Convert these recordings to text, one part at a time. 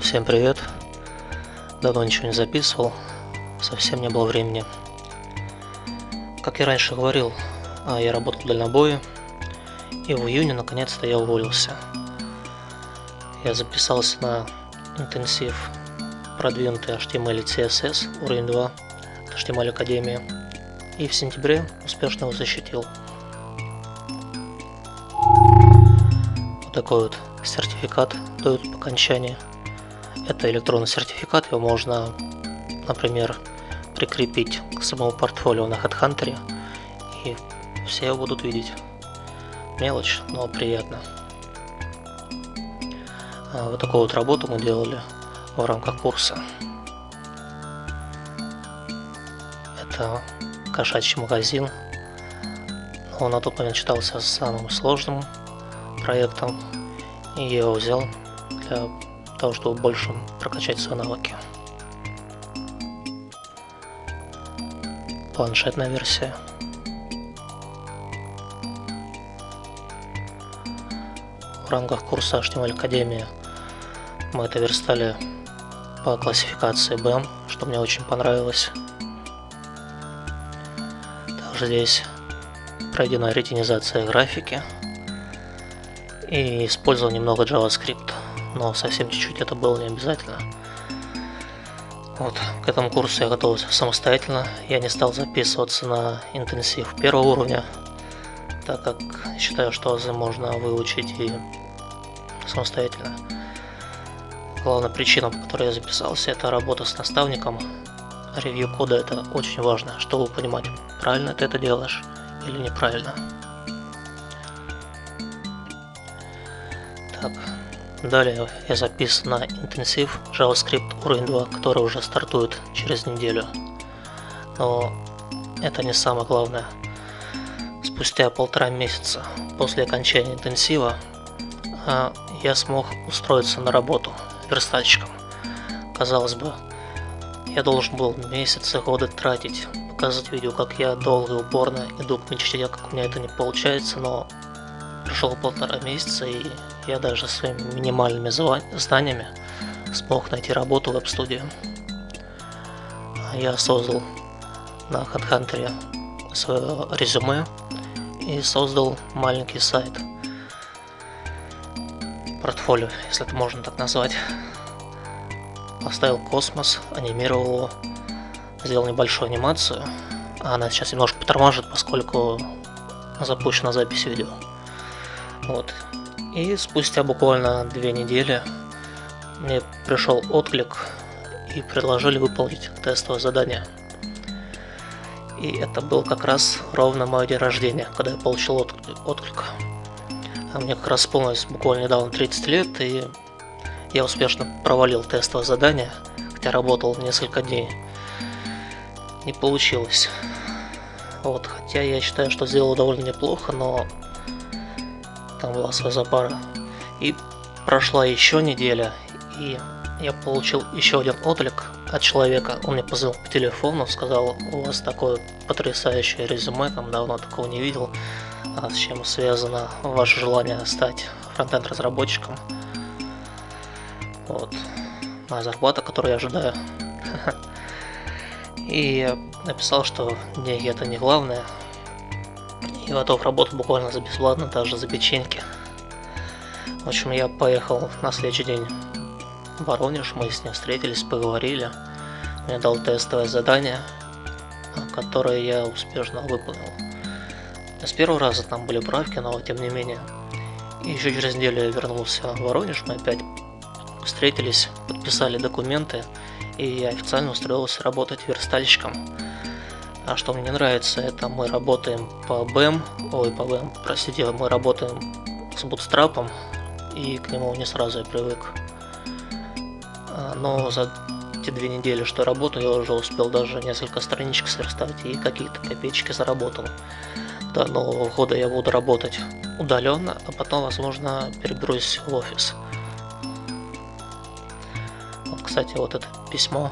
Всем привет! Давно ничего не записывал, совсем не было времени. Как я раньше говорил, а, я работал в и в июне наконец-то я уволился. Я записался на интенсив продвинутый HTML и CSS уровень 2 HTML Академии и в сентябре успешно его защитил. Вот такой вот сертификат дают по окончании. Это электронный сертификат, его можно, например, прикрепить к самому портфолио на HeadHunter, и все его будут видеть. Мелочь, но приятно. А вот такую вот работу мы делали в рамках курса. Это кошачий магазин. Он на тот момент считался самым сложным проектом, и я его взял для того, чтобы больше прокачать свои навыки. Планшетная версия. В рамках курса HTML Академия мы это верстали по классификации BEM, что мне очень понравилось. Также здесь пройдена ретинизация графики и использовал немного JavaScript, но совсем чуть-чуть это было не обязательно. Вот, к этому курсу я готовился самостоятельно, я не стал записываться на интенсив первого уровня, так как считаю, что азы можно выучить и самостоятельно. Главная причина, по которой я записался, это работа с наставником. Ревью кода это очень важно, чтобы понимать, правильно ты это делаешь или неправильно. Так, далее я записан на интенсив JavaScript уровень 2, который уже стартует через неделю. Но это не самое главное. Спустя полтора месяца после окончания интенсива а, я смог устроиться на работу верстальщиком. Казалось бы, я должен был месяцы, годы тратить, показывать видео, как я долго и упорно иду к мечте, как у меня это не получается, но прошло полтора месяца, и я даже своими минимальными знаниями смог найти работу в веб-студии. Я создал на HeadHunter свое резюме и создал маленький сайт – портфолио, если это можно так назвать. Поставил космос, анимировал его, сделал небольшую анимацию. Она сейчас немножко потормажит, поскольку запущена запись видео. Вот. И спустя буквально две недели мне пришел отклик и предложили выполнить тестовое задание. И это был как раз ровно мой день рождения, когда я получил отклик. А мне как раз исполнилось буквально недавно 30 лет, и я успешно провалил тестовое задание, хотя работал несколько дней. Не получилось. Вот, хотя я считаю, что сделал довольно неплохо, но там была своя запара. И прошла еще неделя, и я получил еще один отклик от человека. Он мне позвонил по телефону, сказал, у вас такое потрясающее резюме, там давно такого не видел. А с чем связано ваше желание стать фронтенд разработчиком. Вот. Моя зарплата, которую я ожидаю. И написал, что деньги это не главное. И готов работать буквально за бесплатно, даже за печеньки. В общем, я поехал на следующий день в Воронеж, мы с ним встретились, поговорили. Мне дал тестовое задание, которое я успешно выполнил. С первого раза там были правки, но тем не менее. И еще через неделю я вернулся в Воронеж, мы опять встретились, подписали документы, и я официально устроился работать верстальщиком. А что мне не нравится, это мы работаем по BEM, ой, по BEM, простите, мы работаем с бутстрапом, и к нему не сразу я привык. А, но за те две недели, что работаю, я уже успел даже несколько страничек сверстать и какие-то копеечки заработал до Нового года я буду работать удаленно, а потом, возможно, переберусь в офис. Вот, кстати, вот это письмо.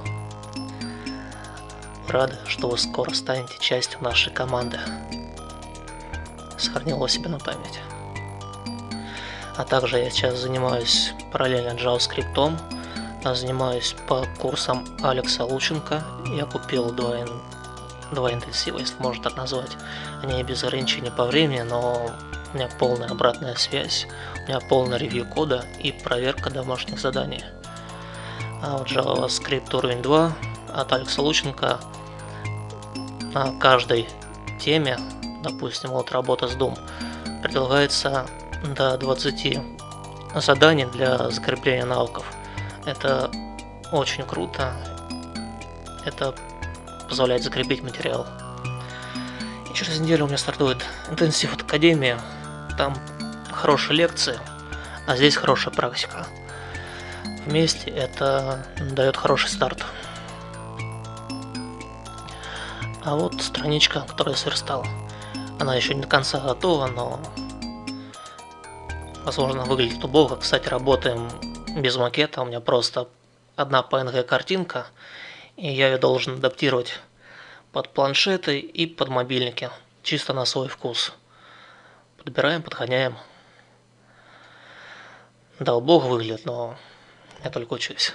Рады, что вы скоро станете частью нашей команды. Сохранил его себе на память. А также я сейчас занимаюсь параллельно JavaScript, занимаюсь по курсам Алекса Лученко. Я купил два, два интенсива, если можно так назвать. Они без ограничений по времени, но у меня полная обратная связь, у меня полный ревью кода и проверка домашних заданий. А вот JavaScript уровень 2 от Алекса Лученко на каждой теме, допустим, вот работа с Doom, предлагается до 20 заданий для закрепления навыков. Это очень круто. Это позволяет закрепить материал. И через неделю у меня стартует интенсив от Академии. Там хорошие лекции, а здесь хорошая практика. Вместе это дает хороший старт. А вот страничка, которую я сверстал. Она еще не до конца готова, но возможно выглядит убого. Кстати, работаем без макета, у меня просто одна PNG картинка, и я ее должен адаптировать под планшеты и под мобильники, чисто на свой вкус. Подбираем, подгоняем. Да, убого выглядит, но я только учусь.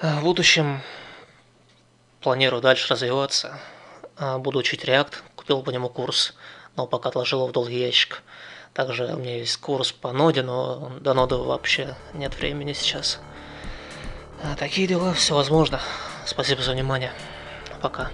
В будущем планирую дальше развиваться. Буду учить React, купил по нему курс, но пока отложил его в долгий ящик. Также у меня есть курс по ноде, но до ноды вообще нет времени сейчас. А, такие дела, все возможно. Спасибо за внимание. Пока.